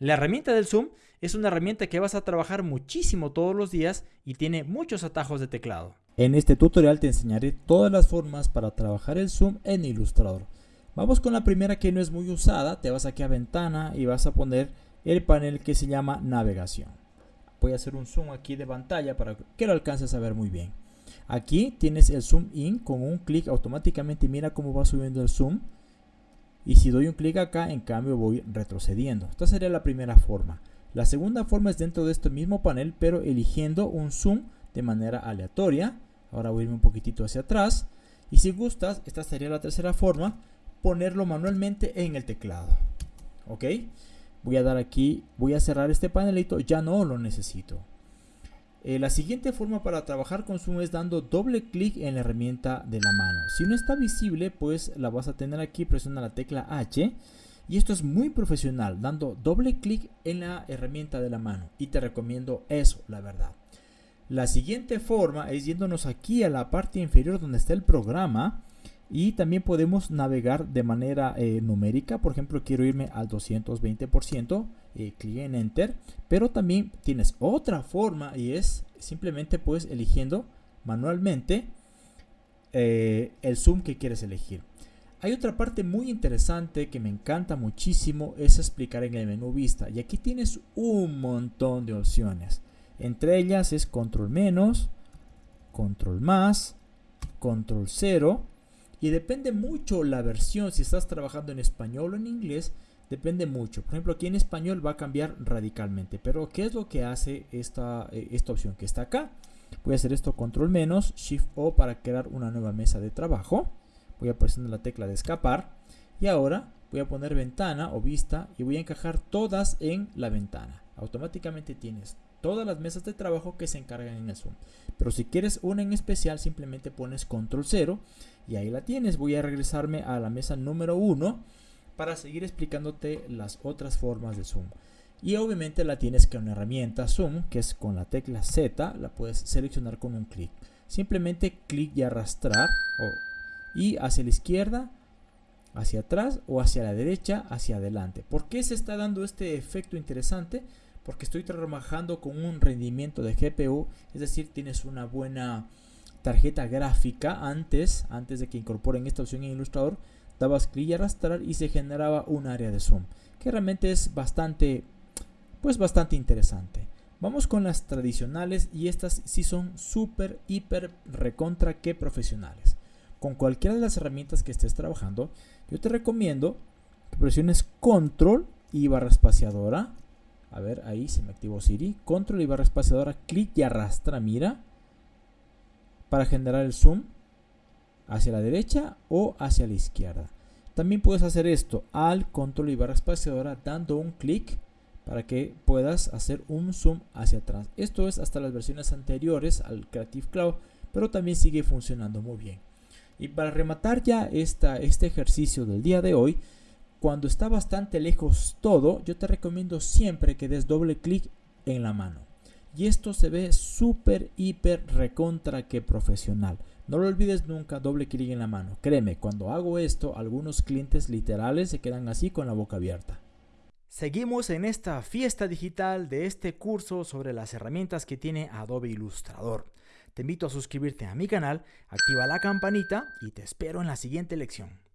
La herramienta del zoom es una herramienta que vas a trabajar muchísimo todos los días y tiene muchos atajos de teclado. En este tutorial te enseñaré todas las formas para trabajar el zoom en Illustrator. Vamos con la primera que no es muy usada, te vas aquí a ventana y vas a poner el panel que se llama navegación. Voy a hacer un zoom aquí de pantalla para que lo alcances a ver muy bien. Aquí tienes el zoom in, con un clic automáticamente mira cómo va subiendo el zoom. Y si doy un clic acá, en cambio voy retrocediendo. Esta sería la primera forma. La segunda forma es dentro de este mismo panel, pero eligiendo un zoom de manera aleatoria. Ahora voy a irme un poquitito hacia atrás. Y si gustas, esta sería la tercera forma, ponerlo manualmente en el teclado. ¿Ok? Voy a dar aquí, voy a cerrar este panelito, ya no lo necesito. Eh, la siguiente forma para trabajar con zoom es dando doble clic en la herramienta de la mano. Si no está visible, pues la vas a tener aquí, presiona la tecla H. Y esto es muy profesional, dando doble clic en la herramienta de la mano. Y te recomiendo eso, la verdad. La siguiente forma es yéndonos aquí a la parte inferior donde está el programa y también podemos navegar de manera eh, numérica. Por ejemplo, quiero irme al 220%, eh, clic en Enter. Pero también tienes otra forma y es simplemente pues eligiendo manualmente eh, el zoom que quieres elegir. Hay otra parte muy interesante que me encanta muchísimo, es explicar en el menú vista. Y aquí tienes un montón de opciones. Entre ellas es control menos, control más, control cero y depende mucho la versión, si estás trabajando en español o en inglés, depende mucho. Por ejemplo, aquí en español va a cambiar radicalmente. Pero, ¿qué es lo que hace esta, eh, esta opción que está acá? Voy a hacer esto control menos, shift O para crear una nueva mesa de trabajo. Voy a presionar la tecla de escapar. Y ahora voy a poner ventana o vista y voy a encajar todas en la ventana. Automáticamente tienes todas las mesas de trabajo que se encargan en Zoom. Pero si quieres una en especial, simplemente pones control 0 y ahí la tienes. Voy a regresarme a la mesa número 1 para seguir explicándote las otras formas de Zoom. Y obviamente la tienes con una herramienta Zoom, que es con la tecla Z, la puedes seleccionar con un clic. Simplemente clic y arrastrar y hacia la izquierda, hacia atrás o hacia la derecha, hacia adelante. ¿Por qué se está dando este efecto interesante? Porque estoy trabajando con un rendimiento de GPU, es decir, tienes una buena tarjeta gráfica antes, antes de que incorporen esta opción en Illustrator, dabas clic y arrastrar y se generaba un área de zoom, que realmente es bastante, pues bastante interesante. Vamos con las tradicionales y estas sí son súper, hiper, recontra que profesionales. Con cualquiera de las herramientas que estés trabajando, yo te recomiendo que presiones control y barra espaciadora a ver, ahí se me activó Siri. Control y barra espaciadora, clic y arrastra, mira. Para generar el zoom hacia la derecha o hacia la izquierda. También puedes hacer esto al control y barra espaciadora dando un clic para que puedas hacer un zoom hacia atrás. Esto es hasta las versiones anteriores al Creative Cloud, pero también sigue funcionando muy bien. Y para rematar ya este ejercicio del día de hoy, cuando está bastante lejos todo, yo te recomiendo siempre que des doble clic en la mano. Y esto se ve súper, hiper, recontra que profesional. No lo olvides nunca, doble clic en la mano. Créeme, cuando hago esto, algunos clientes literales se quedan así con la boca abierta. Seguimos en esta fiesta digital de este curso sobre las herramientas que tiene Adobe Illustrator. Te invito a suscribirte a mi canal, activa la campanita y te espero en la siguiente lección.